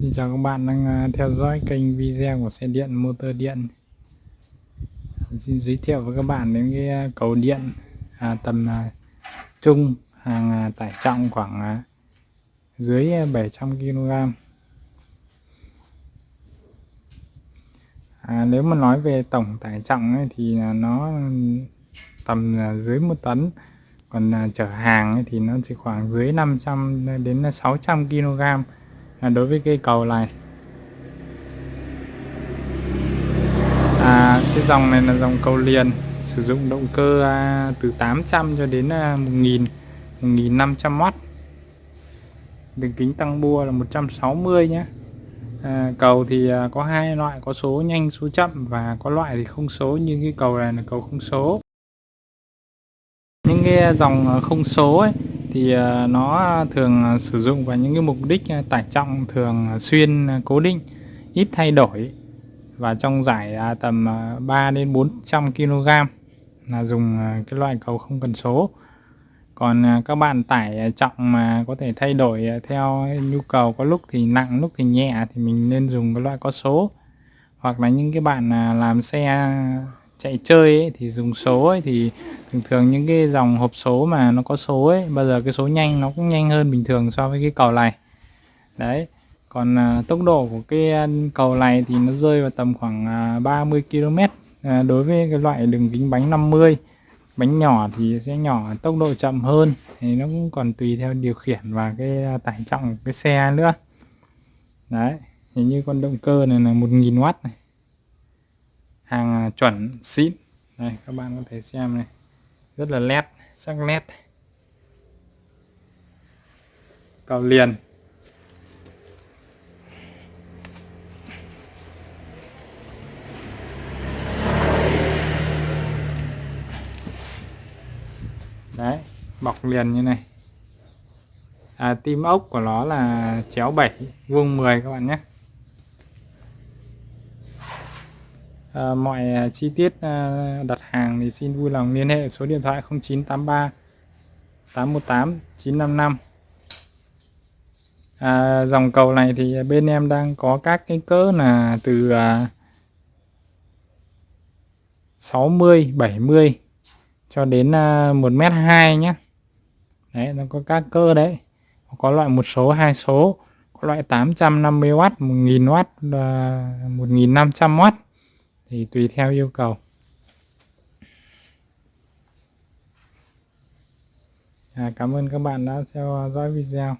Xin chào các bạn đang à, theo dõi kênh video của xe điện motor điện. Xin giới thiệu với các bạn đến cái à, cầu điện à, tầm à, trung hàng à, tải trọng khoảng à, dưới à, 700 kg à, Nếu mà nói về tổng tải trọng ấy, thì nó tầm à, dưới 1 tấn. Còn à, chở hàng ấy, thì nó chỉ khoảng dưới 500 đến 600 kg à, đối với cây cầu này. À, cái dòng này là dòng cầu liền sử dụng động cơ à, từ 800 cho đến à, 1000 1500W đường kính tăng bua là 160 nhé à, cầu thì à, có hai loại có số nhanh số chậm và có loại thì không số như cái cầu này là cầu không số. Những cái dòng à, không số ấy thì à, nó thường à, sử dụng vào những cái mục đích à, tải trọng, thường xuyên cố định, ít thay đổi. Và trong giải tầm 3 đến 400 kg là dùng cái loại cầu không cần số. Còn các bạn tải trọng mà có thể thay đổi theo nhu cầu, có lúc thì nặng, lúc thì nhẹ thì mình nên dùng cái loại có số. Hoặc là những cái bạn làm xe chạy chơi ấy, thì dùng số ấy, thì thường thường những cái dòng hộp số mà nó có số ấy bao giờ cái số nhanh nó cũng nhanh hơn bình thường so với cái cầu này. Đấy còn à, tốc độ của cái à, cầu này thì nó rơi vào tầm khoảng à, 30 km à, đối với cái loại đường kính bánh 50 bánh nhỏ thì sẽ nhỏ tốc độ chậm hơn thì nó cũng còn tùy theo điều khiển và cái à, tải trọng của cái xe nữa. Đấy hình như con động cơ này là 1000W này hàng à, chuẩn xịn. Đây các bạn có thể xem này. Rất là nét sắc nét. Cầu liền. Đấy bọc liền như này. À, tim ốc của nó là chéo 7 vuông 10 các bạn nhé. À, mọi ờ, chi tiết à, đặt hàng thì xin vui lòng liên hệ số điện thoại 0983 818 955 à, dòng cầu này thì bên em đang có các cái cỡ là từ à, 60 70 cho đến à, 1m2 nhé đấy nó có các cơ đấy. Có loại một số hai số có loại 850W 1000W và 1500W thì tùy theo yêu cầu. À, cảm ơn các bạn đã theo dõi video.